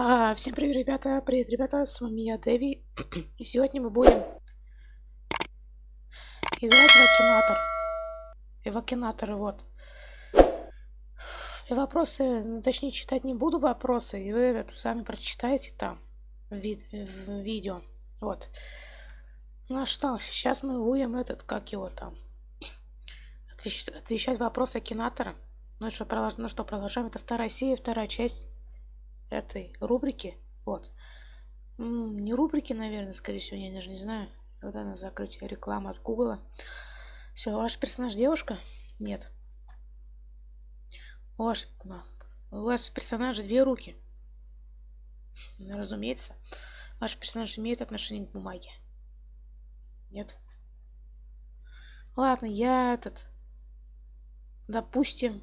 Всем привет, ребята! Привет, ребята! С вами я, Дэви. И сегодня мы будем играть в Акинатор. Эвакинаторы, вот. И вопросы, ну, точнее, читать не буду вопросы, и вы это сами прочитаете там, в, вид в видео. Вот. Ну а что, сейчас мы будем этот, как его там, отвечать, отвечать вопросы Акинатора. Ну что, продолж... ну что, продолжаем. Это вторая серия, вторая часть этой рубрики. Вот. Не рубрики, наверное, скорее всего, я даже не знаю. Вот она закрыть реклама от Гугла. Все, ваш персонаж девушка? Нет. Ваш, у вас персонажа две руки. Ну, разумеется. Ваш персонаж имеет отношение к бумаге. Нет. Ладно, я этот... Допустим...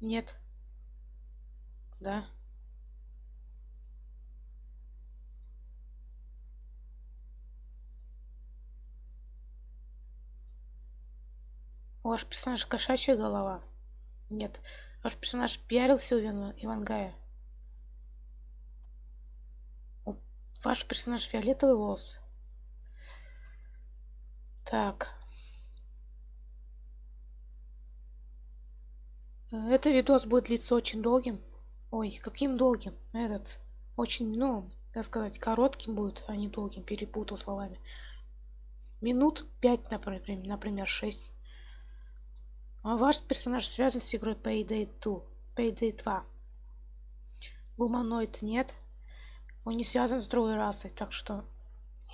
Нет. Да. Ваш персонаж кошачья голова? Нет. Ваш персонаж пиарился у Ивангая? Ваш персонаж фиолетовый волос? Так. Это видос будет длиться очень долгим. Ой, каким долгим? Этот очень, ну, как сказать, коротким будет, а не долгим. Перепутал словами. Минут 5, например, например 6. А ваш персонаж связан с игрой Payday 2. Payday 2. Гуманоид нет. Он не связан с другой расой, так что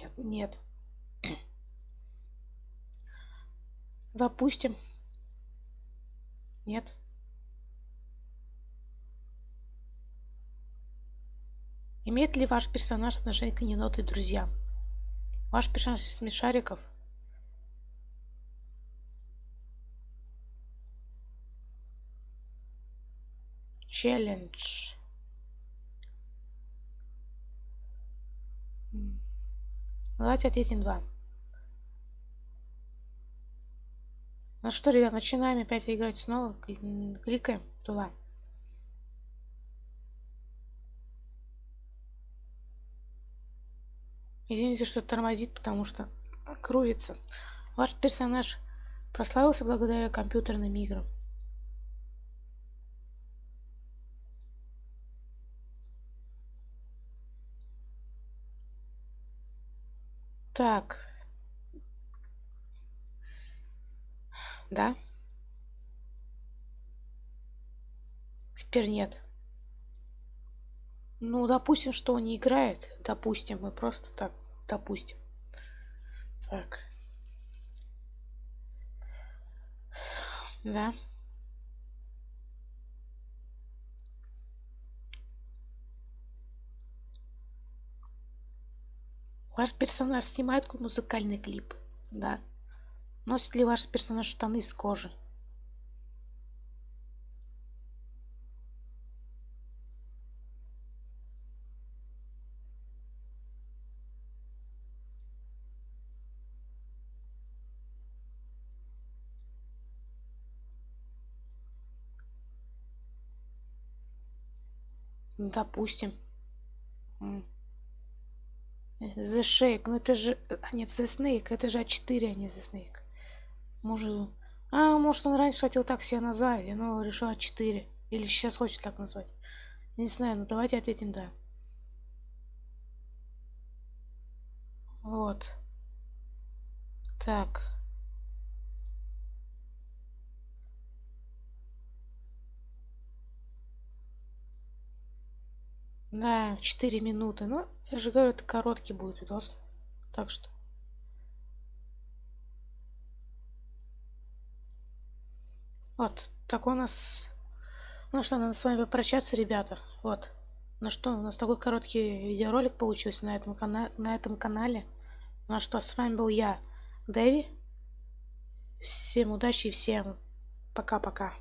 нет, нет. Допустим. Нет. Имеет ли ваш персонаж отношение к еноту и друзьям? Ваш персонаж из смешариков? Челлендж. Давайте ответим два. Ну что, ребят, начинаем опять играть снова. Кликаем туда. Извините, что тормозит, потому что крутится. Ваш персонаж прославился благодаря компьютерным играм. Так. Да? Теперь нет. Ну, допустим, что он не играет. Допустим, мы просто так допустим. Так. Да. Ваш персонаж снимает музыкальный клип? Да. Носит ли ваш персонаж штаны из кожи? Допустим. The Shake. Ну это же... А нет, The Snake. Это же А4, а не The Snake. Может... А, может он раньше хотел так себя назвать, но решил А4. Или сейчас хочет так назвать. Не знаю, но давайте ответим да. Вот. Так. Да, 4 минуты. Ну, я же говорю, это короткий будет видос. Так что. Вот, так у нас... Ну что, надо с вами попрощаться, ребята. Вот. Ну что, у нас такой короткий видеоролик получился на этом, кана на этом канале. Ну что, с вами был я, Дэви. Всем удачи и всем пока-пока.